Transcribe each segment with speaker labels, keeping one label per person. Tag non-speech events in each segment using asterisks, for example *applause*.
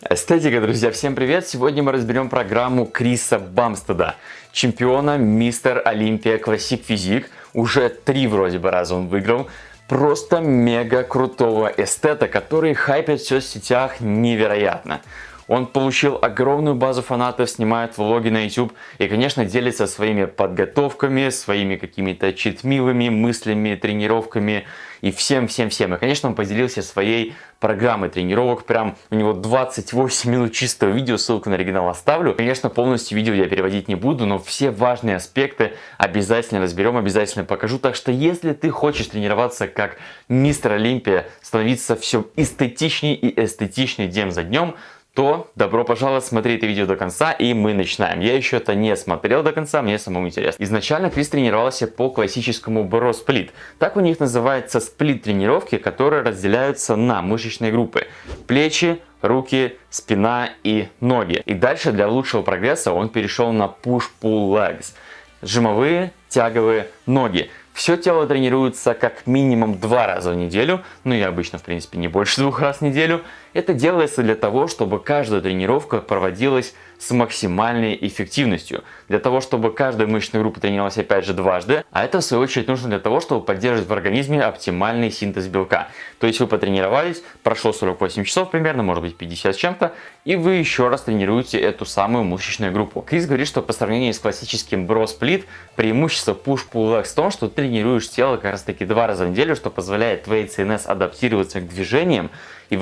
Speaker 1: Эстетика, друзья, всем привет! Сегодня мы разберем программу Криса Бамстеда, чемпиона Мистер Олимпия Classic Physique. Уже три вроде бы раза он выиграл. Просто мега крутого эстета, который хайпит в соцсетях невероятно. Он получил огромную базу фанатов, снимает влоги на YouTube и, конечно, делится своими подготовками, своими какими-то читмилами, мыслями, тренировками и всем-всем-всем. И, конечно, он поделился своей программой тренировок. Прям у него 28 минут чистого видео, ссылку на оригинал оставлю. Конечно, полностью видео я переводить не буду, но все важные аспекты обязательно разберем, обязательно покажу. Так что, если ты хочешь тренироваться как мистер Олимпия, становиться все эстетичнее и эстетичнее день за днем, то добро пожаловать смотреть это видео до конца и мы начинаем. Я еще это не смотрел до конца, мне самому интересно. Изначально Крис тренировался по классическому бро сплит. Так у них называется сплит тренировки, которые разделяются на мышечные группы. Плечи, руки, спина и ноги. И дальше для лучшего прогресса он перешел на push-pull legs. Жимовые, тяговые ноги. Все тело тренируется как минимум два раза в неделю, ну и обычно в принципе не больше *laughs* двух раз в неделю. Это делается для того, чтобы каждая тренировка проводилась с максимальной эффективностью. Для того, чтобы каждая мышечная группа тренировалась опять же дважды. А это в свою очередь нужно для того, чтобы поддерживать в организме оптимальный синтез белка. То есть вы потренировались, прошло 48 часов примерно, может быть 50 с чем-то, и вы еще раз тренируете эту самую мышечную группу. Крис говорит, что по сравнению с классическим бро-сплит, преимущество push-pull legs в том, что тренируешь тело как раз таки два раза в неделю, что позволяет твоей ЦНС адаптироваться к движениям, и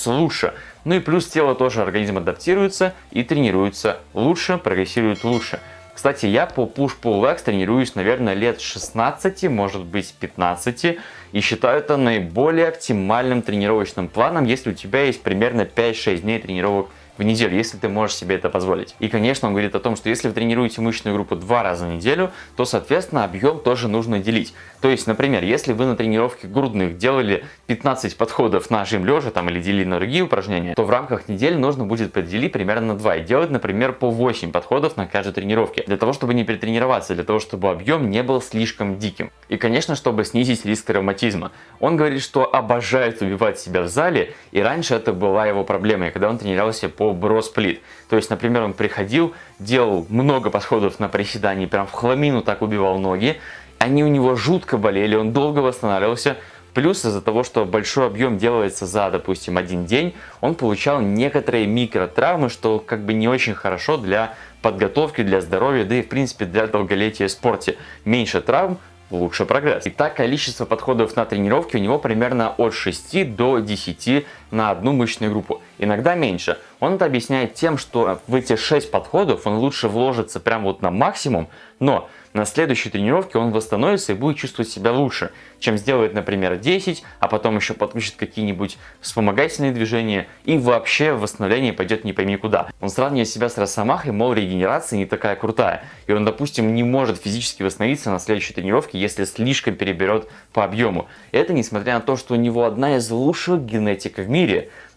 Speaker 1: выкладываются лучше. Ну и плюс тело тоже, организм адаптируется и тренируется лучше, прогрессирует лучше. Кстати, я по push-pull legs тренируюсь, наверное, лет 16, может быть 15, и считаю это наиболее оптимальным тренировочным планом, если у тебя есть примерно 5-6 дней тренировок в неделю, если ты можешь себе это позволить. И, конечно, он говорит о том, что если вы тренируете мышечную группу два раза в неделю, то, соответственно, объем тоже нужно делить. То есть, например, если вы на тренировке грудных делали 15 подходов на жим лежа там, или делили на другие упражнения, то в рамках недели нужно будет поделить примерно на 2 и делать, например, по 8 подходов на каждой тренировке. Для того, чтобы не перетренироваться, для того, чтобы объем не был слишком диким. И, конечно, чтобы снизить риск травматизма. Он говорит, что обожает убивать себя в зале, и раньше это была его проблемой, когда он тренировался по бросплит. То есть, например, он приходил, делал много подходов на приседании, прям в хламину так убивал ноги. Они у него жутко болели, он долго восстанавливался. Плюс из-за того, что большой объем делается за, допустим, один день, он получал некоторые микротравмы, что как бы не очень хорошо для подготовки, для здоровья, да и в принципе для долголетия в спорте. Меньше травм, лучше прогресс. Итак, количество подходов на тренировки у него примерно от 6 до 10 на одну мышечную группу. Иногда меньше. Он это объясняет тем, что в эти 6 подходов он лучше вложится прямо вот на максимум, но на следующей тренировке он восстановится и будет чувствовать себя лучше, чем сделает, например, 10, а потом еще подключит какие-нибудь вспомогательные движения и вообще восстановление пойдет не пойми куда. Он сравнивает себя с Росомахой, мол, регенерация не такая крутая, и он, допустим, не может физически восстановиться на следующей тренировке, если слишком переберет по объему. Это несмотря на то, что у него одна из лучших генетик в мире,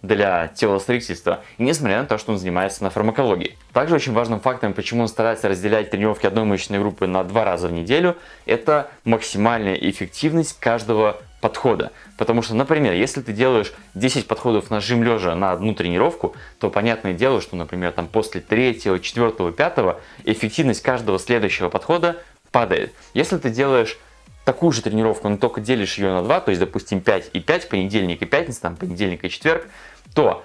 Speaker 1: для телостроительства, несмотря на то, что он занимается на фармакологии. Также очень важным фактором, почему он старается разделять тренировки одной мышечной группы на два раза в неделю, это максимальная эффективность каждого подхода. Потому что, например, если ты делаешь 10 подходов на жим лежа на одну тренировку, то понятное дело, что, например, там после третьего, четвертого, пятого эффективность каждого следующего подхода падает. Если ты делаешь такую же тренировку, но только делишь ее на 2, то есть, допустим, 5 и 5, понедельник и пятница, там, понедельник и четверг, то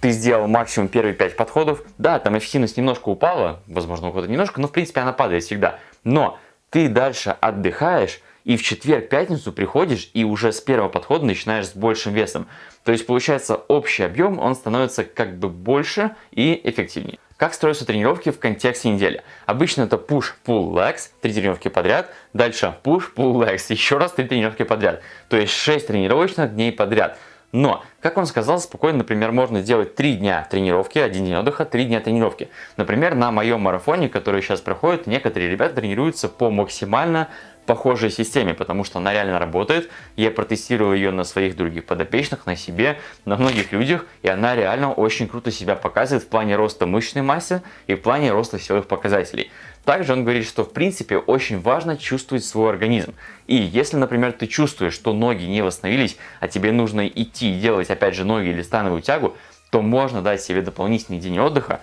Speaker 1: ты сделал максимум первые 5 подходов. Да, там эффективность немножко упала, возможно, у кого-то немножко, но в принципе она падает всегда. Но ты дальше отдыхаешь, и в четверг-пятницу приходишь и уже с первого подхода начинаешь с большим весом. То есть получается общий объем, он становится как бы больше и эффективнее. Как строятся тренировки в контексте недели? Обычно это push-pull legs, три тренировки подряд, дальше push-pull legs, еще раз три тренировки подряд. То есть 6 тренировочных дней подряд. Но, как он сказал, спокойно, например, можно сделать 3 дня тренировки, 1 день отдыха, 3 дня тренировки. Например, на моем марафоне, который сейчас проходит, некоторые ребята тренируются по максимально похожей системе, потому что она реально работает. Я протестировал ее на своих других подопечных, на себе, на многих людях, и она реально очень круто себя показывает в плане роста мышечной массы и в плане роста силовых показателей. Также он говорит, что в принципе очень важно чувствовать свой организм. И если, например, ты чувствуешь, что ноги не восстановились, а тебе нужно идти и делать опять же ноги или становую тягу, то можно дать себе дополнительный день отдыха,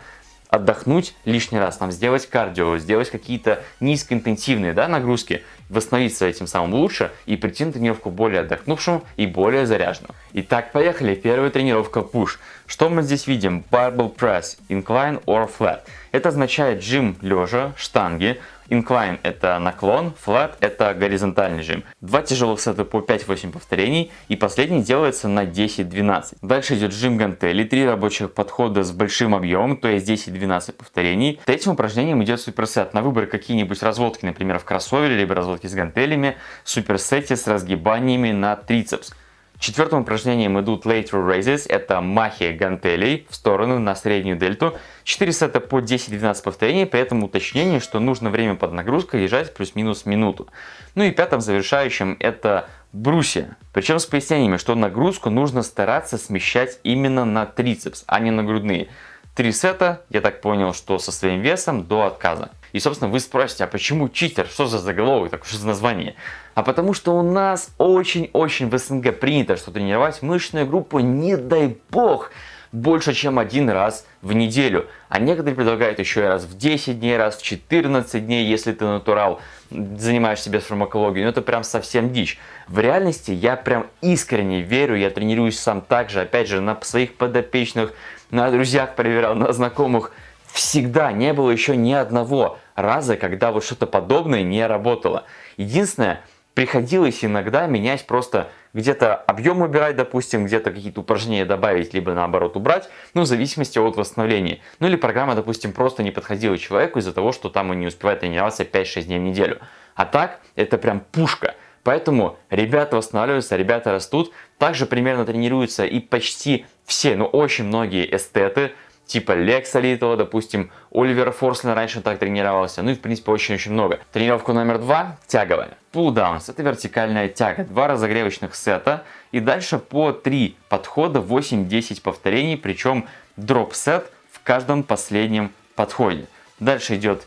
Speaker 1: отдохнуть лишний раз, нам сделать кардио, сделать какие-то низкоинтенсивные да, нагрузки, восстановиться этим самым лучше и прийти на тренировку более отдохнувшим и более заряженным. Итак, поехали. Первая тренировка push. Что мы здесь видим? Barbell press, incline or flat. Это означает жим лежа, штанги, Incline это наклон, flat это горизонтальный жим. Два тяжелых сета по 5-8 повторений и последний делается на 10-12. Дальше идет жим гантели, три рабочих подхода с большим объемом, то есть 10-12 повторений. Третьим упражнением идет суперсет. На выбор какие-нибудь разводки, например в кроссовере, либо разводки с гантелями, суперсете с разгибаниями на трицепс. Четвертым упражнением идут lateral raises, это махи гантелей в сторону на среднюю дельту. 4 сета по 10-12 повторений, при этом уточнение, что нужно время под нагрузкой лежать плюс-минус минуту. Ну и пятым завершающим это брусья. Причем с пояснениями, что нагрузку нужно стараться смещать именно на трицепс, а не на грудные. Три сета, я так понял, что со своим весом до отказа. И, собственно, вы спросите, а почему читер? Что за заголовок, так что за название? А потому что у нас очень-очень в СНГ принято, что тренировать мышечную группу, не дай бог, больше, чем один раз в неделю. А некоторые предлагают еще и раз в 10 дней, раз в 14 дней, если ты натурал, занимаешься без фармакологии. Ну это прям совсем дичь. В реальности я прям искренне верю, я тренируюсь сам так же, опять же, на своих подопечных, на друзьях проверял, на знакомых всегда не было еще ни одного раза, когда вот что-то подобное не работало. Единственное, приходилось иногда менять просто где-то объем убирать, допустим, где-то какие-то упражнения добавить, либо наоборот убрать, ну, в зависимости от восстановления. Ну, или программа, допустим, просто не подходила человеку из-за того, что там он не успевает тренироваться 5-6 дней в неделю. А так, это прям пушка. Поэтому ребята восстанавливаются, ребята растут. Также примерно тренируются и почти все, ну очень многие эстеты, типа Лекса Литова, допустим, Оливера Форслина раньше так тренировался, ну и в принципе очень-очень много. Тренировка номер два – тяговая. Downs – это вертикальная тяга, два разогревочных сета и дальше по три подхода, 8-10 повторений, причем дроп-сет в каждом последнем подходе. Дальше идет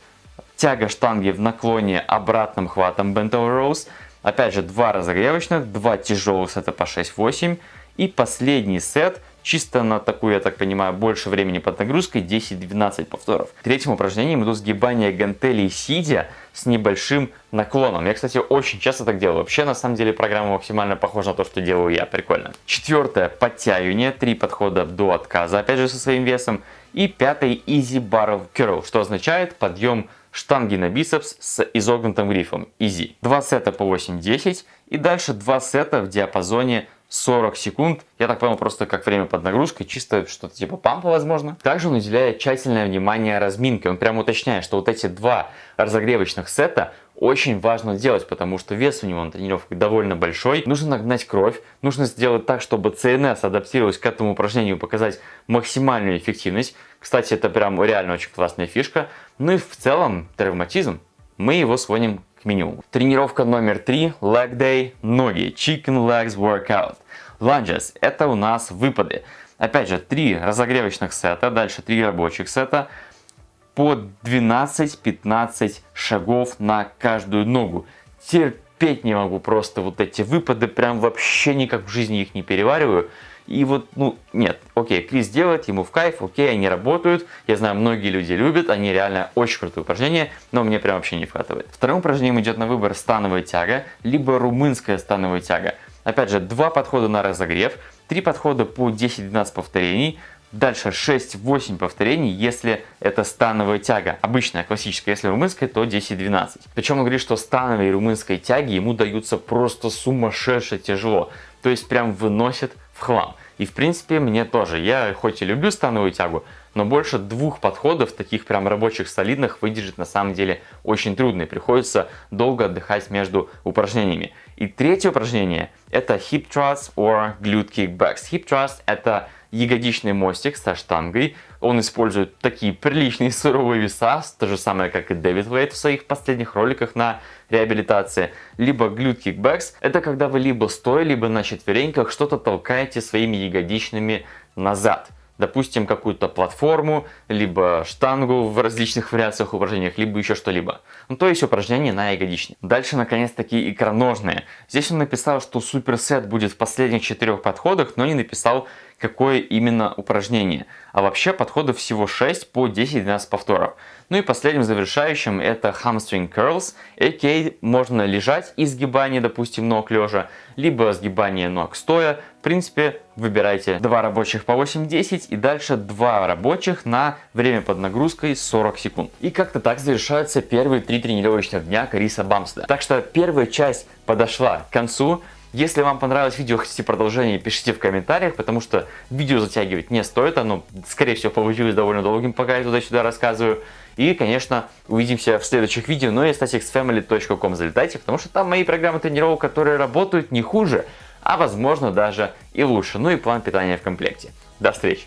Speaker 1: тяга штанги в наклоне обратным хватом bent over rows. Опять же, два разогревочных, два тяжелых сета по 6-8 и последний сет – Чисто на такую, я так понимаю, больше времени под нагрузкой 10-12 повторов. Третьим упражнением идут сгибания гантелей сидя с небольшим наклоном. Я, кстати, очень часто так делаю. Вообще, на самом деле, программа максимально похожа на то, что делаю я. Прикольно. Четвертое, подтягивание. Три подхода до отказа, опять же, со своим весом. И пятый, easy bar curl, что означает подъем штанги на бицепс с изогнутым грифом. Easy. Два сета по 8-10 и дальше два сета в диапазоне 40 секунд. Я так понял, просто как время под нагрузкой, чисто что-то типа пампа, возможно. Также он уделяет тщательное внимание разминке. Он прямо уточняет, что вот эти два разогревочных сета очень важно делать, потому что вес у него на тренировке довольно большой. Нужно нагнать кровь, нужно сделать так, чтобы ЦНС адаптировалась к этому упражнению, показать максимальную эффективность. Кстати, это прям реально очень классная фишка. Ну и в целом травматизм, мы его сводим к минимуму. Тренировка номер три, leg day, ноги, chicken legs workout. Lunges – это у нас выпады. Опять же, три разогревочных сета, дальше три рабочих сета по 12-15 шагов на каждую ногу. Терпеть не могу просто вот эти выпады, прям вообще никак в жизни их не перевариваю. И вот, ну, нет, окей, Крис делает, ему в кайф, окей, они работают. Я знаю, многие люди любят, они реально очень крутые упражнения, но мне прям вообще не вкатывает. Вторым упражнением идет на выбор становая тяга, либо румынская становая тяга. Опять же, два подхода на разогрев, три подхода по 10-12 повторений, Дальше 6-8 повторений, если это становая тяга. Обычная, классическая. Если румынская, то 10-12. Причем он говорит, что становые румынской тяги ему даются просто сумасшедше тяжело. То есть прям выносят в хлам. И в принципе мне тоже. Я хоть и люблю становую тягу, но больше двух подходов, таких прям рабочих, солидных, выдержать на самом деле очень трудно. И приходится долго отдыхать между упражнениями. И третье упражнение это hip thrust or glute kickbacks. Hip thrust это ягодичный мостик со штангой. Он использует такие приличные суровые веса, то же самое, как и Дэвид Уэйт в своих последних роликах на реабилитации. Либо glute kickbacks, это когда вы либо стоя, либо на четвереньках что-то толкаете своими ягодичными назад допустим, какую-то платформу, либо штангу в различных вариациях упражнениях, либо еще что-либо. Ну, то есть упражнение на ягодичник. Дальше, наконец-таки, икроножные. Здесь он написал, что суперсет будет в последних четырех подходах, но не написал, какое именно упражнение. А вообще подходов всего 6 по 10-12 повторов. Ну и последним завершающим это hamstring curls, а.к.а. можно лежать и сгибание, допустим, ног лежа, либо сгибание ног стоя. В принципе, выбирайте два рабочих по 8-10 и дальше два рабочих на время под нагрузкой 40 секунд. И как-то так завершаются первые три тренировочных дня Криса Бамста. Так что первая часть подошла к концу. Если вам понравилось видео, хотите продолжение, пишите в комментариях, потому что видео затягивать не стоит, оно, скорее всего, получилось довольно долгим, пока я туда-сюда рассказываю. И, конечно, увидимся в следующих видео, но и staticsfamily.com залетайте, потому что там мои программы тренировок, которые работают не хуже, а возможно даже и лучше. Ну и план питания в комплекте. До встречи!